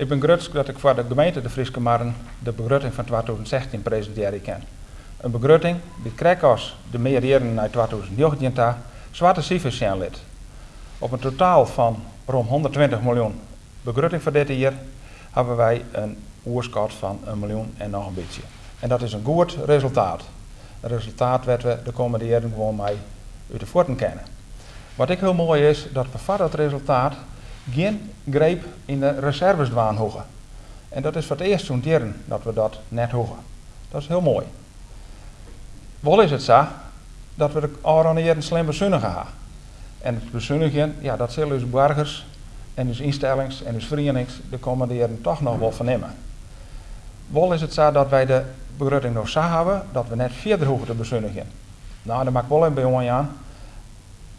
Ik ben gerust dat ik voor de gemeente de Friese Marren de begroting van 2016 presenteren kan. Een begroting die krijgt als de meerjaren 2019 ta zwarte cijfers zijn lid. Op een totaal van rond 120 miljoen begroting voor dit jaar hebben wij een oerschot van een miljoen en nog een beetje. En dat is een goed resultaat. Een resultaat wat we de komende jaren gewoon mee uit de voeten kennen. Wat ik heel mooi is, dat we voor dat resultaat geen greep in de reserves dwaan hoegen. En dat is voor het eerst zo'n dat we dat net hoegen. Dat is heel mooi. Wel is het zo dat we de jaren slim bezuinigen gaan. En het bezuinigen, ja, dat zullen dus burgers en dus instellings en dus verenigings de komende toch nog wel vernemen. Wel is het zo dat wij de begroting nog zo hebben dat we net verder hoeven te bezuinigen. Nou, dat maakt wel een bij aan.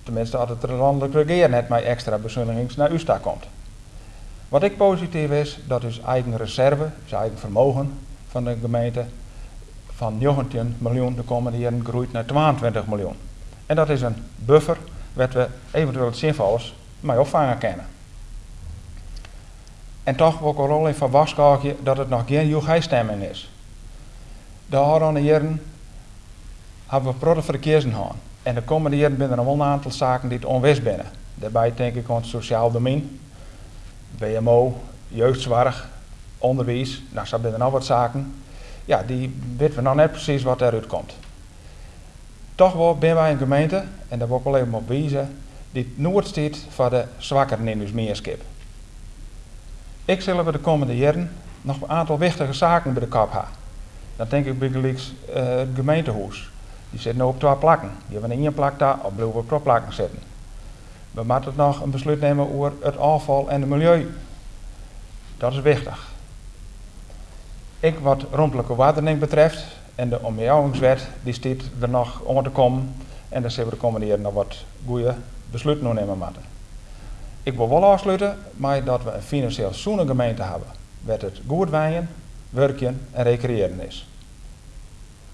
Tenminste, als het landelijk regeer net met extra bezuinigings naar USTA komt. Wat ik positief is, dat is eigen reserve, is eigen vermogen van de gemeente van 19 miljoen de komende jaren groeit naar 22 miljoen. En dat is een buffer wat we eventueel het zinvols mee opvangen kunnen. En toch er al in van dat het nog geen joegijstemming is. De jaren hebben we protte verkeersen gehad. En de komende jaren zijn er een aantal zaken die het onwist binnen. Daarbij denk ik aan het sociaal domein, WMO, jeugdzorg, onderwijs. Nou, zo zijn er nog wat zaken. Ja, die weten we nog net precies wat eruit komt. Toch wel ben wij een gemeente, en daar wil ik wel even op wijzen, die nooit staat voor de zwakkeren in ons meerskip. Ik zullen we de komende jaren nog een aantal wichtige zaken bij de kop hebben. Dan denk ik bij uh, het gemeentehuis. Die zitten op twee plakken. Die hebben in één plak daar, op blijven op twee plakken zitten. We moeten nog een besluit nemen over het afval en het milieu. Dat is wichtig. Ik wat rondelijke watering betreft en de omjouwingswet, die staat er nog om te komen. En daar zullen we de komende jaren nog wat goede besluiten nemen moeten. Ik wil wel afsluiten maar dat we een financieel zoene gemeente hebben. Waar het goed wijnen, werken en recreëren is.